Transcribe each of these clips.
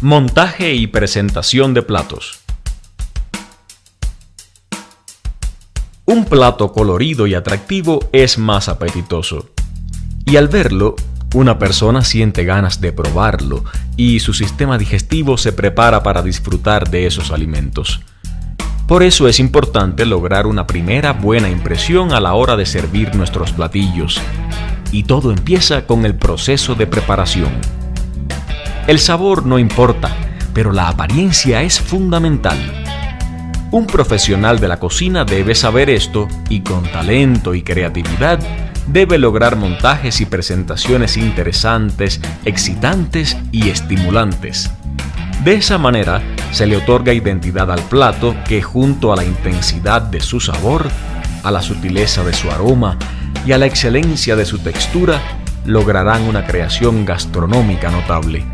Montaje y presentación de platos. Un plato colorido y atractivo es más apetitoso. Y al verlo, una persona siente ganas de probarlo y su sistema digestivo se prepara para disfrutar de esos alimentos. Por eso es importante lograr una primera buena impresión a la hora de servir nuestros platillos. Y todo empieza con el proceso de preparación. El sabor no importa, pero la apariencia es fundamental. Un profesional de la cocina debe saber esto y con talento y creatividad debe lograr montajes y presentaciones interesantes, excitantes y estimulantes. De esa manera se le otorga identidad al plato que junto a la intensidad de su sabor, a la sutileza de su aroma y a la excelencia de su textura lograrán una creación gastronómica notable.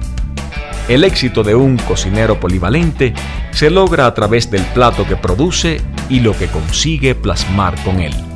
El éxito de un cocinero polivalente se logra a través del plato que produce y lo que consigue plasmar con él.